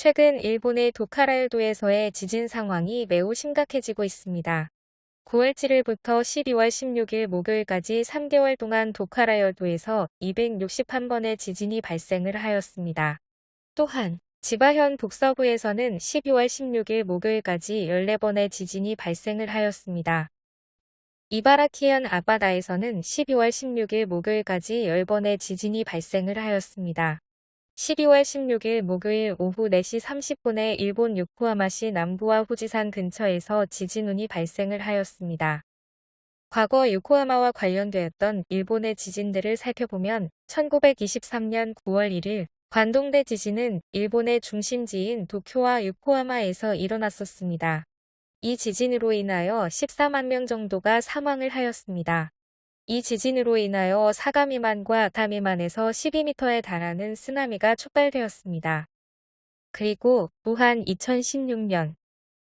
최근 일본의 도카라열도에서의 지진 상황이 매우 심각해지고 있습니다. 9월 7일부터 12월 16일 목요일까지 3개월 동안 도카라열도에서 261번의 지진이 발생을 하였습니다. 또한 지바현 북서부에서는 12월 16일 목요일까지 14번의 지진이 발생을 하였습니다. 이바라키현 아바다에서는 12월 16일 목요일까지 10번의 지진이 발생을 하였습니다. 12월 16일 목요일 오후 4시 30분에 일본 요코하마시 남부와 후지산 근처에서 지진운이 발생을 하였습니다. 과거 요코하마와 관련되었던 일본의 지진들을 살펴보면 1923년 9월 1일 관동대 지진은 일본의 중심지인 도쿄와 요코하마에서 일어났었습니다. 이 지진으로 인하여 14만 명 정도가 사망을 하였습니다. 이 지진으로 인하여 사가미만과 다미만에서 12m에 달하는 쓰나미가 촉발되었습니다. 그리고 또한 2016년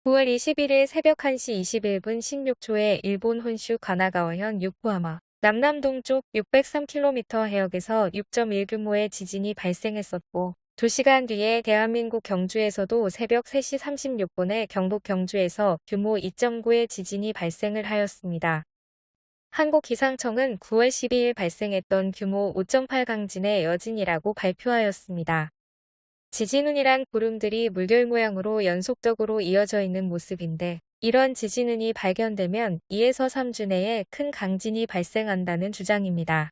9월 21일 새벽 1시 21분 16초에 일본 혼슈 가나가와현 유코하마 남남 동쪽 603km 해역에서 6.1 규모의 지진이 발생했었고 2시간 뒤에 대한민국 경주에서도 새벽 3시 36분에 경북 경주에서 규모 2.9의 지진이 발생을 하였습니다. 한국기상청은 9월 12일 발생했던 규모 5.8 강진의 여진이라고 발표하였습니다. 지진운이란 구름들이 물결 모양으로 연속적으로 이어져 있는 모습인데 이런 지진운이 발견되면 2에서 3주 내에 큰 강진이 발생한다는 주장입니다.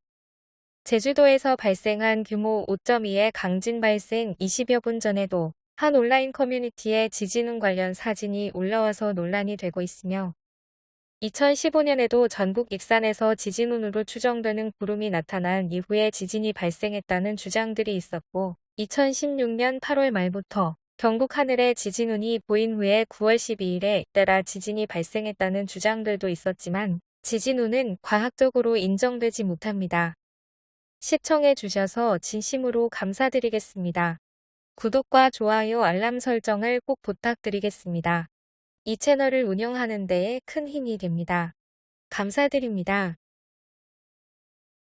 제주도에서 발생한 규모 5.2의 강진 발생 20여 분 전에도 한 온라인 커뮤니티에 지진운 관련 사진이 올라와서 논란이 되고 있으며 2015년에도 전국 익산에서 지진운으로 추정되는 구름이 나타난 이후에 지진이 발생했다는 주장들이 있었고 2016년 8월 말부터 경북 하늘에 지진운이 보인 후에 9월 12일에 잇따라 지진이 발생했다는 주장들도 있었지만 지진운은 과학적으로 인정되지 못합니다. 시청해 주셔서 진심으로 감사드리겠습니다. 구독과 좋아요 알람 설정을 꼭 부탁드리겠습니다. 이 채널을 운영하는 데에 큰 힘이 됩니다. 감사드립니다.